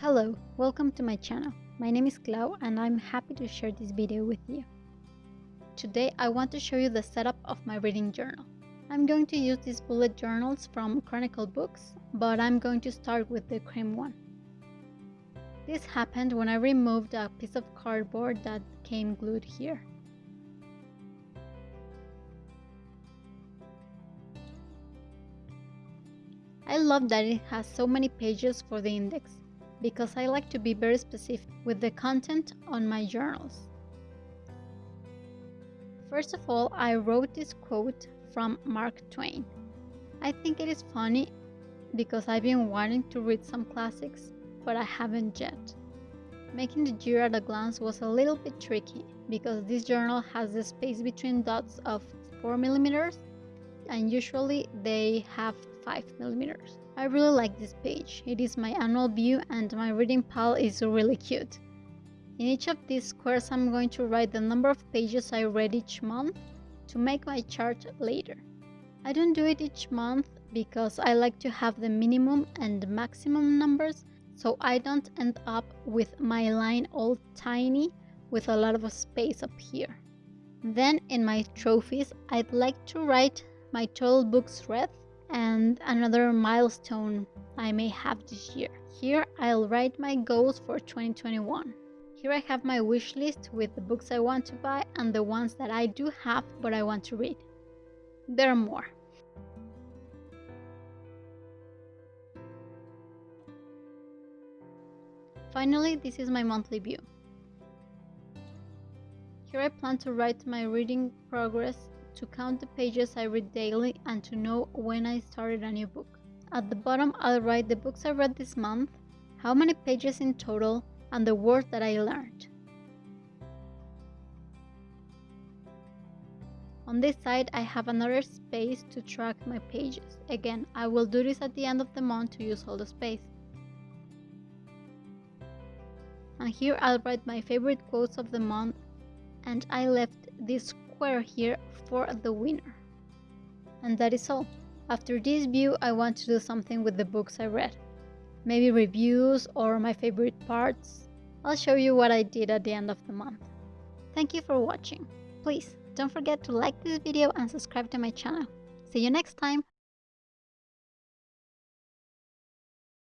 Hello, welcome to my channel. My name is Clau and I'm happy to share this video with you. Today I want to show you the setup of my reading journal. I'm going to use these bullet journals from Chronicle Books, but I'm going to start with the cream one. This happened when I removed a piece of cardboard that came glued here. I love that it has so many pages for the index because I like to be very specific with the content on my journals. First of all, I wrote this quote from Mark Twain. I think it is funny because I've been wanting to read some classics, but I haven't yet. Making the year at a glance was a little bit tricky because this journal has the space between dots of 4 millimeters and usually they have 5 millimeters. I really like this page. It is my annual view and my reading pal is really cute. In each of these squares I'm going to write the number of pages I read each month to make my chart later. I don't do it each month because I like to have the minimum and maximum numbers so I don't end up with my line all tiny with a lot of space up here. Then in my trophies I'd like to write my total books read, and another milestone I may have this year. Here I'll write my goals for 2021. Here I have my wish list with the books I want to buy and the ones that I do have but I want to read. There are more. Finally, this is my monthly view. Here I plan to write my reading progress to count the pages I read daily and to know when I started a new book. At the bottom, I'll write the books I read this month, how many pages in total, and the words that I learned. On this side, I have another space to track my pages. Again, I will do this at the end of the month to use all the space. And here I'll write my favorite quotes of the month and I left this square here for the winner. And that is all. After this view, I want to do something with the books I read. Maybe reviews or my favorite parts. I'll show you what I did at the end of the month. Thank you for watching. Please don't forget to like this video and subscribe to my channel. See you next time!